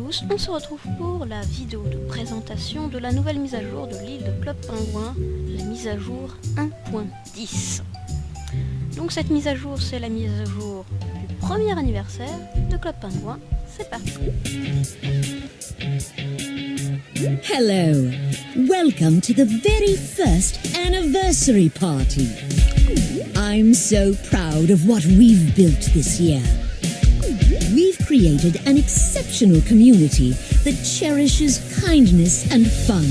on se retrouve pour la vidéo de présentation de la nouvelle mise à jour de l'île de Club Pingouin, la mise à jour 1.10. Donc cette mise à jour, c'est la mise à jour du premier anniversaire de Club Pingouin. C'est parti Hello, welcome to the very first anniversary party. I'm so proud of what we've built this year. Created an exceptional community that cherishes kindness and fun.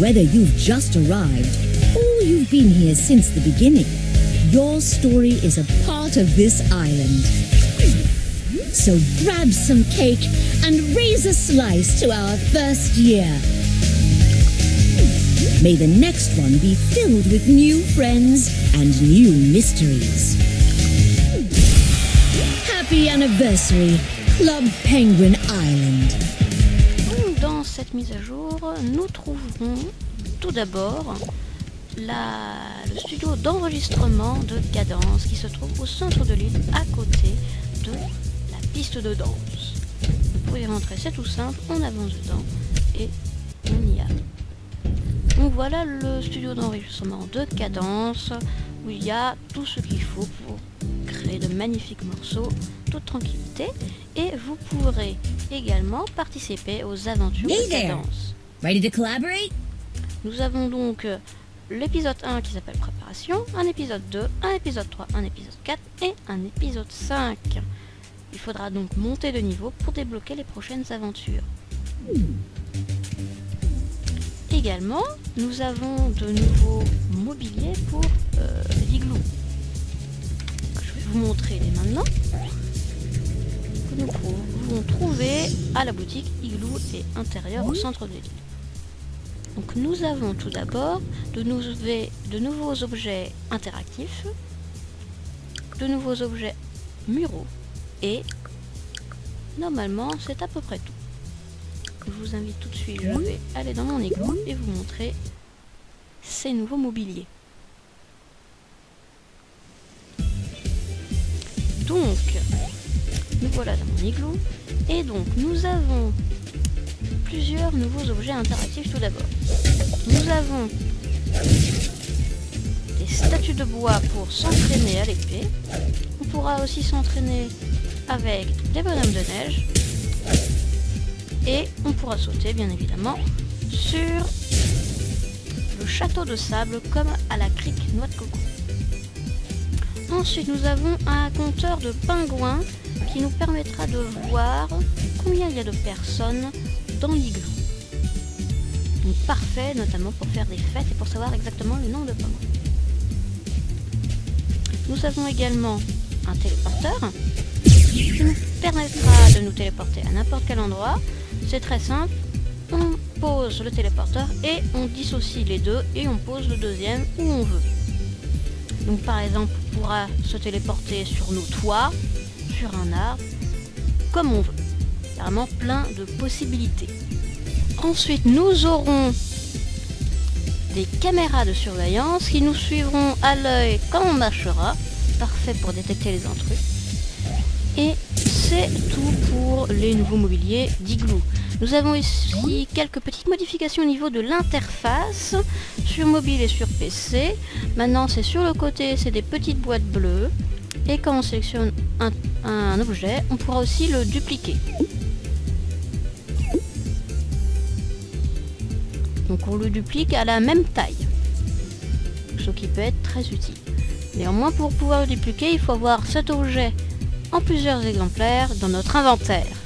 Whether you've just arrived or you've been here since the beginning, your story is a part of this island. So grab some cake and raise a slice to our first year. May the next one be filled with new friends and new mysteries. Happy anniversary, Club Penguin Island. Dans cette mise à jour, nous trouverons tout d'abord le studio d'enregistrement de Cadence qui se trouve au centre de l'île à côté de la piste de danse. Vous pouvez rentrer, c'est tout simple, on avance dedans et on y a. Donc voilà le studio d'enregistrement de Cadence où il y a tout ce qu'il faut pour de magnifiques morceaux, toute tranquillité et vous pourrez également participer aux aventures Hey de. Cadence. Ready to collaborate? Nous avons donc euh, l'épisode 1 qui s'appelle Préparation, un épisode 2, un épisode 3, un épisode 4 et un épisode 5. Il faudra donc monter de niveau pour débloquer les prochaines aventures. Également, nous avons de nouveaux mobiliers pour euh, l'igloo. Vous montrer dès maintenant. Que nous pouvons trouver à la boutique Igloo et intérieur au centre de l'île. Donc nous avons tout d'abord de, de nouveaux objets interactifs, de nouveaux objets muraux et normalement c'est à peu près tout. Je vous invite tout de suite, je vais aller dans mon igloo et vous montrer ces nouveaux mobiliers. Donc, nous voilà dans mon igloo et donc nous avons plusieurs nouveaux objets interactifs tout d'abord. Nous avons des statues de bois pour s'entraîner à l'épée. On pourra aussi s'entraîner avec des bonhommes de neige. Et on pourra sauter bien évidemment sur le château de sable comme à la crique noix de coco. Ensuite nous avons un compteur de pingouins qui nous permettra de voir combien il y a de personnes dans l'igloo. Donc parfait notamment pour faire des fêtes et pour savoir exactement le nombre de pingouins. Nous avons également un téléporteur qui nous permettra de nous téléporter à n'importe quel endroit. C'est très simple. On pose le téléporteur et on dissocie les deux et on pose le deuxième où on veut. Donc par exemple, on pourra se téléporter sur nos toits, sur un arbre, comme on veut. Vraiment plein de possibilités. Ensuite, nous aurons des caméras de surveillance qui nous suivront à l'œil quand on marchera. Parfait pour détecter les intrus. Et c'est tout pour les nouveaux mobiliers d'Igloo. Nous avons ici quelques petites modifications au niveau de l'interface sur mobile et sur PC. Maintenant, c'est sur le côté, c'est des petites boîtes bleues. Et quand on sélectionne un, objet, on pourra aussi le dupliquer. Donc on le duplique à la même taille. Ce qui peut être très utile. Néanmoins, pour pouvoir le dupliquer, il faut avoir cet objet en plusieurs exemplaires dans notre inventaire.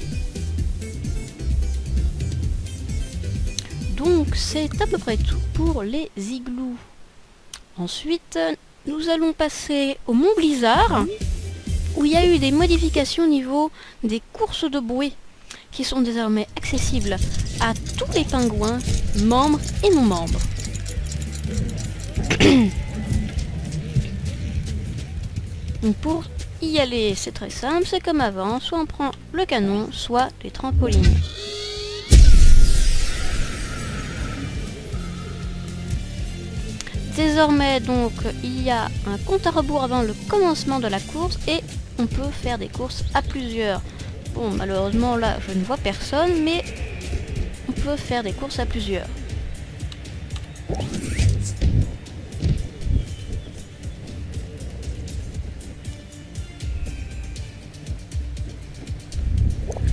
Donc c'est à peu près tout pour les igloos. Ensuite, nous allons passer au Mont Blizzard, où il y a eu des modifications au niveau des courses de bouée, qui sont désormais accessibles à tous les pingouins, membres et non membres. Pour y aller, c'est très simple, c'est comme avant, soit on prend le canon, soit les trampolines. Désormais donc il y a un compte à rebours avant le commencement de la course et on peut faire des courses à plusieurs Bon, malheureusement là, je ne vois personne, mais on peut faire des courses à plusieurs.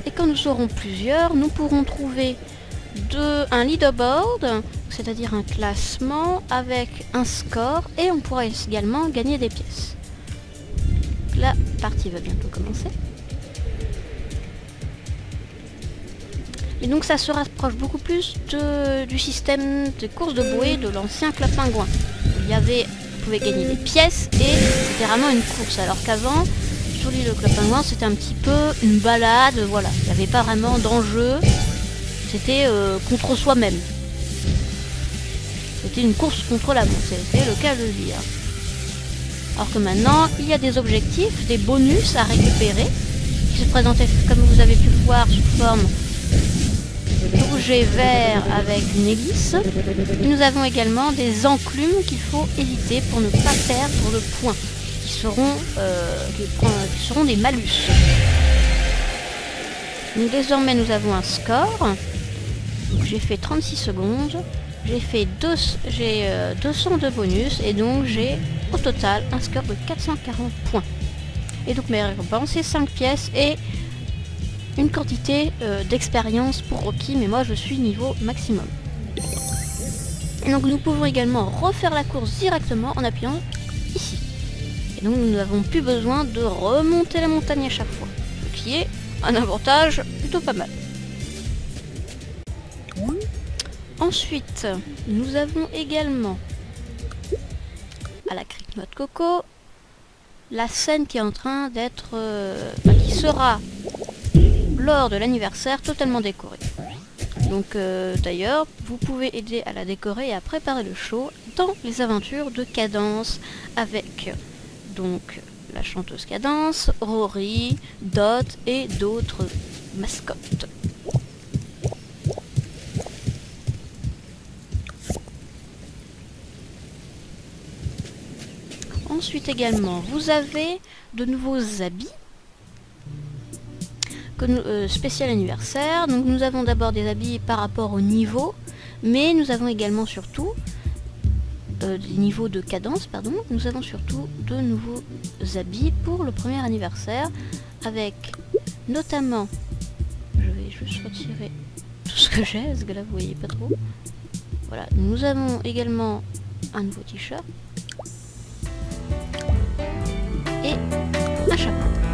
Et quand nous serons plusieurs, nous pourrons trouver un leaderboard, c'est-à-dire un classement avec un score, et on pourra également gagner des pièces. La partie va bientôt commencer. Et donc ça se rapproche beaucoup plus du système de course de bouée de l'ancien club pingouin. Il y avait, vous pouvez gagner des pièces et c'était vraiment une course. Alors qu'avant, sur l'île de club pingouin, c'était un petit peu une balade, voilà. Il n'y avait pas vraiment d'enjeu. C'était euh, contre soi-même. C'était une course contre la montre, c'était le cas de le dire. Alors que maintenant, il y a des objectifs, des bonus à récupérer, qui se présentaient, comme vous avez pu le voir, sous forme rouge et vert avec une hélice. Nous avons également des enclumes qu'il faut éviter pour ne pas perdre le point, qui seront, euh, qui seront des malus. Donc désormais nous avons un score. J'ai fait 36 secondes. J'ai fait deux, j'ai euh, 200 de bonus et donc j'ai au total un score de 440 points. Et donc mes récompenses c'est 5 pièces et une quantité euh, d'expérience pour Rocky, mais moi je suis niveau maximum. Donc nous pouvons également refaire la course directement en appuyant ici. Et donc nous n'avons plus besoin de remonter la montagne à chaque fois, ce qui est un avantage plutôt pas mal. Ensuite, nous avons également à la crique noix de coco la scène qui est en train d'être, euh, qui sera lors de l'anniversaire totalement décorée. Donc euh, d'ailleurs, vous pouvez aider à la décorer et à préparer le show dans les aventures de Cadence avec donc la chanteuse Cadence, Rory, Dot et d'autres mascottes. Ensuite également, vous avez de nouveaux habits euh, spécial anniversaire. Donc nous avons d'abord des habits par rapport au niveau, mais nous avons également surtout euh, des niveaux de cadence, pardon. Nous avons surtout de nouveaux habits pour le premier anniversaire, avec notamment, je vais juste retirer tout ce que j'ai, parce que là vous voyez pas trop. Voilà, nous avons également un nouveau t-shirt et un chapeau.